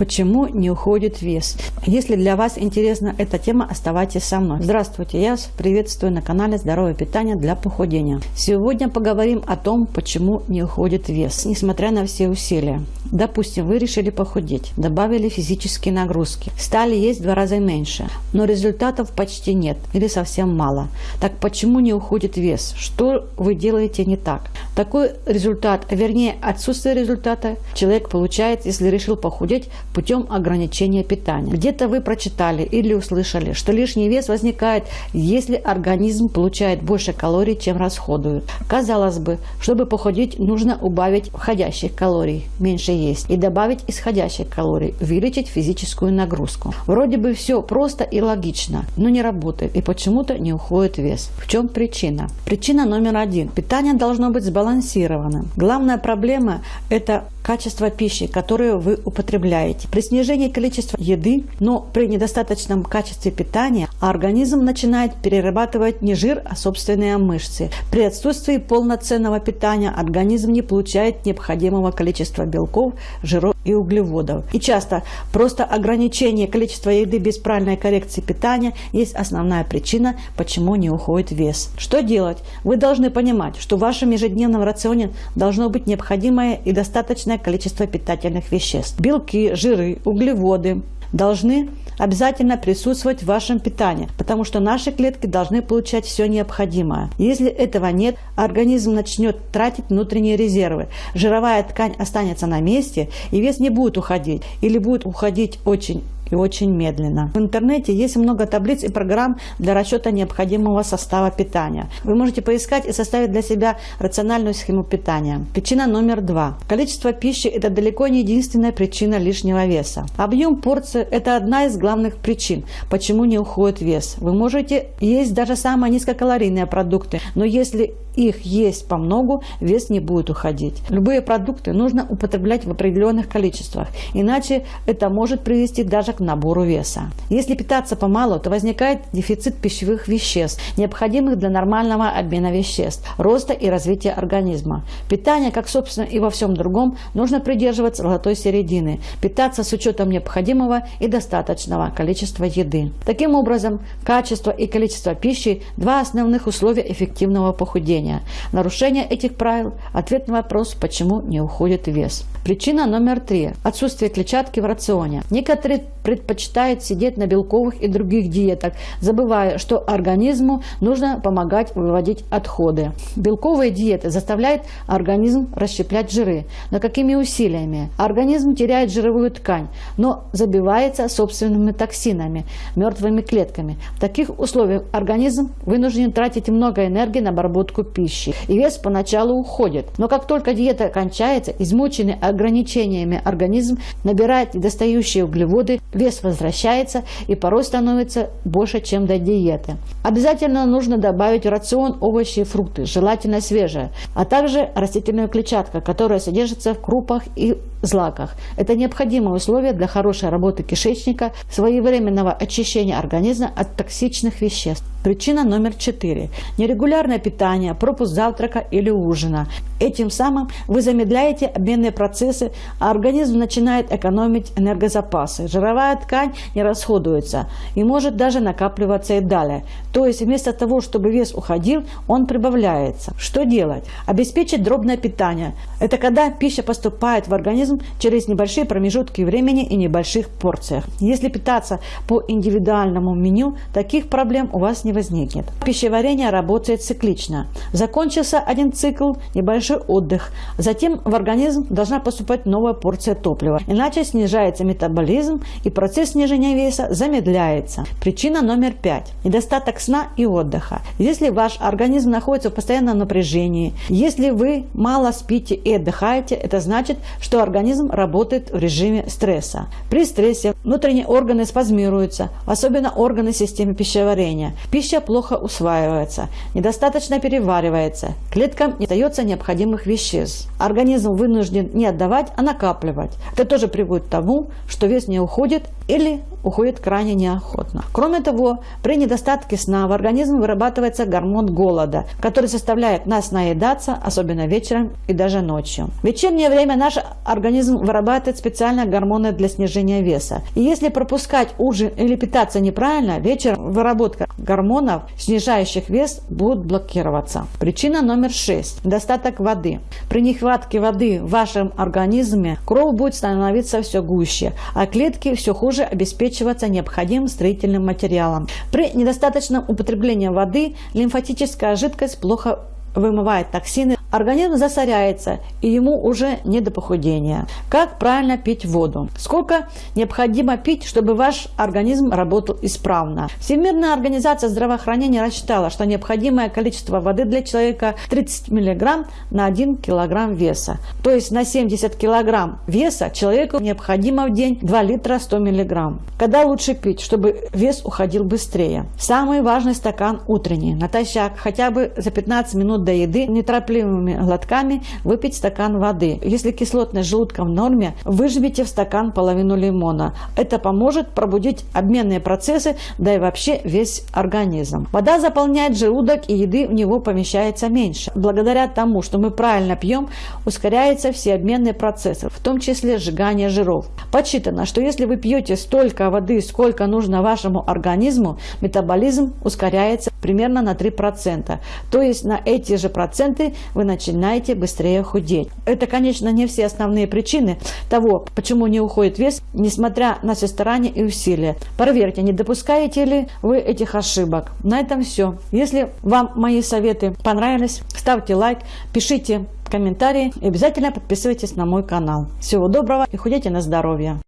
Почему не уходит вес? Если для вас интересна эта тема, оставайтесь со мной. Здравствуйте, я вас приветствую на канале Здоровое питание для похудения. Сегодня поговорим о том, почему не уходит вес, несмотря на все усилия. Допустим, вы решили похудеть, добавили физические нагрузки, стали есть в два раза меньше, но результатов почти нет или совсем мало. Так почему не уходит вес? Что вы делаете не так? Такой результат, вернее отсутствие результата, человек получает, если решил похудеть путем ограничения питания. Где-то вы прочитали или услышали, что лишний вес возникает, если организм получает больше калорий, чем расходует. Казалось бы, чтобы похудеть, нужно убавить входящих калорий, меньше есть, и добавить исходящих калорий, увеличить физическую нагрузку. Вроде бы все просто и логично, но не работает и почему-то не уходит вес. В чем причина? Причина номер один. Питание должно быть сбалансированным. Главная проблема – это качество пищи, которую вы употребляете. При снижении количества еды, но при недостаточном качестве питания, организм начинает перерабатывать не жир, а собственные мышцы. При отсутствии полноценного питания организм не получает необходимого количества белков, жиров и углеводов. И часто просто ограничение количества еды без правильной коррекции питания есть основная причина, почему не уходит вес. Что делать? Вы должны понимать, что в вашем ежедневном рационе должно быть необходимое и достаточное количество питательных веществ. Белки, жиры, углеводы должны обязательно присутствовать в вашем питании, потому что наши клетки должны получать все необходимое. Если этого нет, организм начнет тратить внутренние резервы. Жировая ткань останется на месте, и вес не будет уходить или будет уходить очень и очень медленно. В интернете есть много таблиц и программ для расчета необходимого состава питания. Вы можете поискать и составить для себя рациональную схему питания. Причина номер два. Количество пищи – это далеко не единственная причина лишнего веса. Объем порции – это одна из главных причин, почему не уходит вес. Вы можете есть даже самые низкокалорийные продукты, но если их есть по многу, вес не будет уходить. Любые продукты нужно употреблять в определенных количествах, иначе это может привести даже к набору веса. Если питаться помалу, то возникает дефицит пищевых веществ, необходимых для нормального обмена веществ, роста и развития организма. Питание, как собственно и во всем другом, нужно придерживаться золотой середины, питаться с учетом необходимого и достаточного количества еды. Таким образом, качество и количество пищи – два основных условия эффективного похудения. Нарушение этих правил – ответ на вопрос, почему не уходит вес. Причина номер три – отсутствие клетчатки в рационе. Некоторые предпочитают сидеть на белковых и других диетах, забывая, что организму нужно помогать выводить отходы. Белковые диеты заставляют организм расщеплять жиры. Но какими усилиями? Организм теряет жировую ткань, но забивается собственными токсинами, мертвыми клетками. В таких условиях организм вынужден тратить много энергии на обработку пищи. И вес поначалу уходит. Но как только диета кончается, измученный ограничениями организм набирает недостающие углеводы, вес возвращается и порой становится больше, чем до диеты. Обязательно нужно добавить в рацион овощи и фрукты, желательно свежие, а также растительную клетчатку, которая содержится в крупах и злаках. Это необходимое условие для хорошей работы кишечника, своевременного очищения организма от токсичных веществ. Причина номер четыре. Нерегулярное питание, пропуск завтрака или ужина. Этим самым вы замедляете обменные процессы, а организм начинает экономить энергозапасы. Жировая ткань не расходуется и может даже накапливаться и далее. То есть вместо того, чтобы вес уходил, он прибавляется. Что делать? Обеспечить дробное питание. Это когда пища поступает в организм через небольшие промежутки времени и небольших порциях. Если питаться по индивидуальному меню, таких проблем у вас не возникнет. Пищеварение работает циклично. Закончился один цикл, небольшой отдых. Затем в организм должна поступать новая порция топлива. Иначе снижается метаболизм и процесс снижения веса замедляется. Причина номер пять. Недостаток сна и отдыха. Если ваш организм находится в постоянном напряжении, если вы мало спите и отдыхаете, это значит, что организм работает в режиме стресса. При стрессе внутренние органы спазмируются, особенно органы системы пищеварения. Пища плохо усваивается, недостаточно переваривается, клеткам не необходимый необходимых веществ. Организм вынужден не отдавать, а накапливать. Это тоже приводит к тому, что вес не уходит или уходит крайне неохотно. Кроме того, при недостатке сна в организм вырабатывается гормон голода, который заставляет нас наедаться, особенно вечером и даже ночью. В вечернее время наш организм вырабатывает специальные гормоны для снижения веса. И если пропускать ужин или питаться неправильно, вечером выработка гормонов, снижающих вес, будет блокироваться. Причина номер шесть. Недостаток воды. При нехватке воды в вашем организме кровь будет становиться все гуще, а клетки все хуже обеспечиваться необходимым строительным материалом. При недостаточном употреблении воды лимфатическая жидкость плохо вымывает токсины, организм засоряется и ему уже не до похудения. Как правильно пить воду? Сколько необходимо пить, чтобы ваш организм работал исправно? Всемирная организация здравоохранения рассчитала, что необходимое количество воды для человека 30 мг на 1 кг веса. То есть на 70 кг веса человеку необходимо в день 2 литра 100 мг. Когда лучше пить, чтобы вес уходил быстрее? Самый важный стакан утренний, натощак, хотя бы за 15 минут минут до еды неторопливыми глотками выпить стакан воды. Если кислотность желудка в норме, выжмите в стакан половину лимона. Это поможет пробудить обменные процессы, да и вообще весь организм. Вода заполняет желудок и еды в него помещается меньше. Благодаря тому, что мы правильно пьем, ускоряются все обменные процессы, в том числе сжигание жиров. Подсчитано, что если вы пьете столько воды, сколько нужно вашему организму, метаболизм ускоряется примерно на 3%. То есть на эти те же проценты вы начинаете быстрее худеть. Это, конечно, не все основные причины того, почему не уходит вес, несмотря на все старания и усилия. Проверьте, не допускаете ли вы этих ошибок. На этом все. Если вам мои советы понравились, ставьте лайк, пишите комментарии и обязательно подписывайтесь на мой канал. Всего доброго и худейте на здоровье!